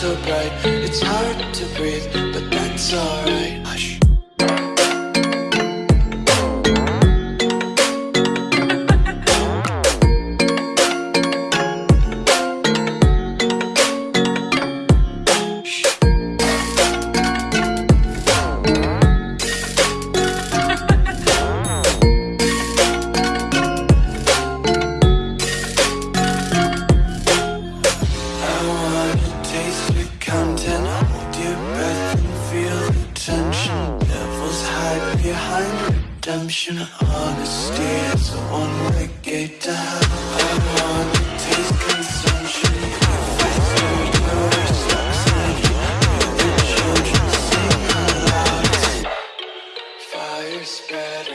so bright. It's hard to breathe, but that's alright taste your content. Hold your breath and feel the tension. Devils hide behind redemption. Honesty is a gate to hell. I wanna taste consumption. If it's your universe, I'm saying Hear the children sing aloud Fire spread